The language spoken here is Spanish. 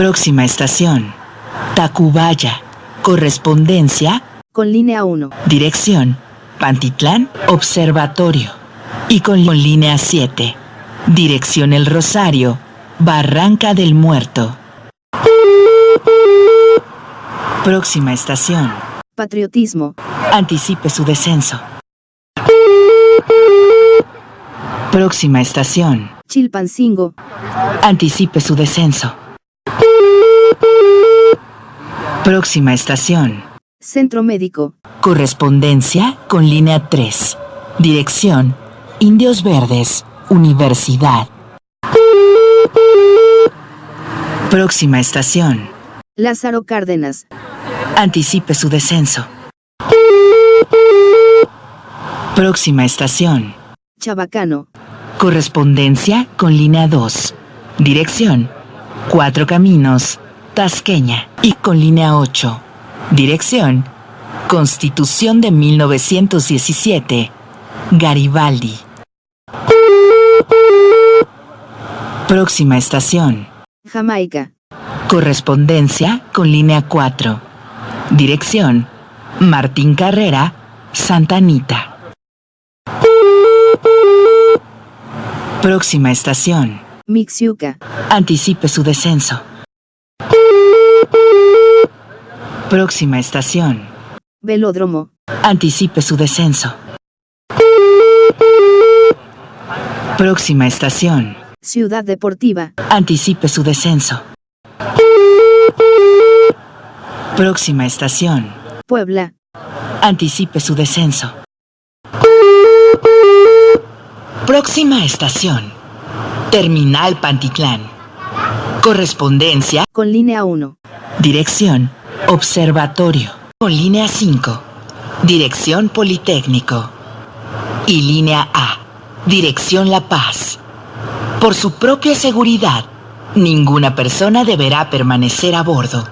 Próxima estación. Tacubaya. Correspondencia. Con línea 1. Dirección. Pantitlán. Observatorio. Y con línea 7. Dirección El Rosario. Barranca del Muerto. Próxima estación. Patriotismo. Anticipe su descenso. Próxima estación. Chilpancingo. Anticipe su descenso. Próxima estación. Centro médico. Correspondencia con línea 3. Dirección. Indios Verdes. Universidad. Próxima estación. Lázaro Cárdenas. Anticipe su descenso. Próxima estación. Chabacano. Correspondencia con línea 2. Dirección. Cuatro Caminos. Tasqueña. Y con línea 8. Dirección. Constitución de 1917. Garibaldi. Próxima estación. Jamaica. Correspondencia con línea 4. Dirección. Martín Carrera, Santa Anita. Próxima estación. Mixiuca. Anticipe su descenso. Próxima estación. Velódromo. Anticipe su descenso. Próxima estación. Ciudad Deportiva. Anticipe su descenso. Próxima estación. Puebla. Anticipe su descenso. Próxima estación. Terminal Pantitlán. Correspondencia. Con línea 1. Dirección. Observatorio. Con línea 5. Dirección Politécnico. Y línea A. Dirección La Paz. Por su propia seguridad, ninguna persona deberá permanecer a bordo.